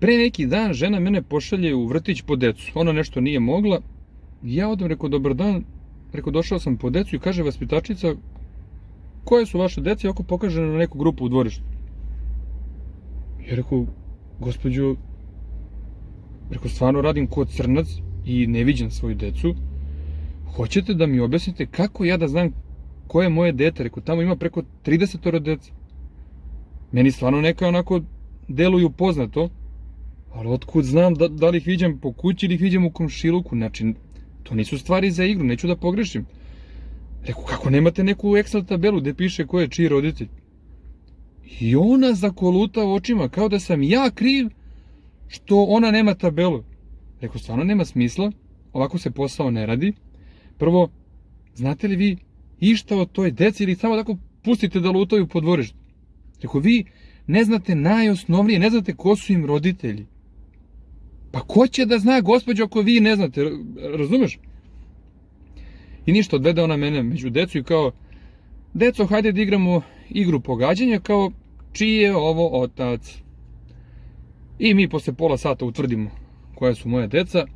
Pre neki dan žena mene pošalje u vrtić po decu. Ona nešto nije mogla. Ja odem, rekao, dobar dan. Rekao, došao sam po decu i kaže vaspitačica, koje su vaše dece? I oko pokaže na neku grupu u dvorištu. Ja rekao, gospođo, rekao, stvarno radim ko crnac i ne viđam svoju decu. Hoćete da mi objasnite kako ja da znam koje je moje dete? Rekao, tamo ima preko 30 dece. Meni stvarno neka onako deluju poznato, ali otkud znam da, da li ih viđam po kući ili ih viđam u komšiluku, znači, to nisu stvari za igru, neću da pogrešim. Rekao, kako nemate neku Excel tabelu gde piše ko je čiji roditelj? I ona zakoluta očima, kao da sam ja kriv što ona nema tabelu. Rekao, stvarno nema smisla, ovako se posao ne radi. Prvo, znate li vi išta o toj deci ili samo tako pustite da lutaju po dvorištu? Rekao, vi ne znate najosnovnije, ne znate ko su im roditelji. Pa ko će da zna, gospođo, ako vi ne znate, razumeš? I ništa, odvede ona mene među decu i kao, deco, hajde da igramo igru pogađanja, kao, čiji je ovo otac? I mi posle pola sata utvrdimo koja su moja deca.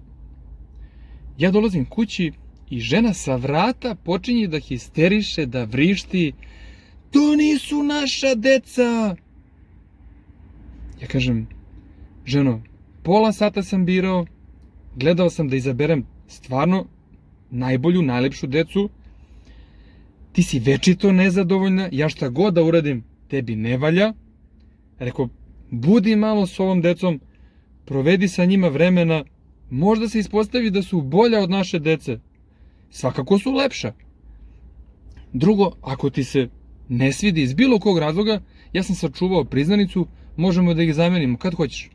Ja dolazim kući i žena sa vrata počinje da histeriše, da vrišti. To nisu naša deca! Ja kažem, ženo, pola sata sam birao, gledao sam da izaberem stvarno najbolju, najlepšu decu, ti si večito nezadovoljna, ja šta god da uradim, tebi ne valja. Rekao, budi malo s ovom decom, provedi sa njima vremena, možda se ispostavi da su bolja od naše dece. Svakako su lepša. Drugo, ako ti se ne svidi iz bilo kog razloga, ja sam sačuvao priznanicu, možemo da ih zamenimo kad hoćeš.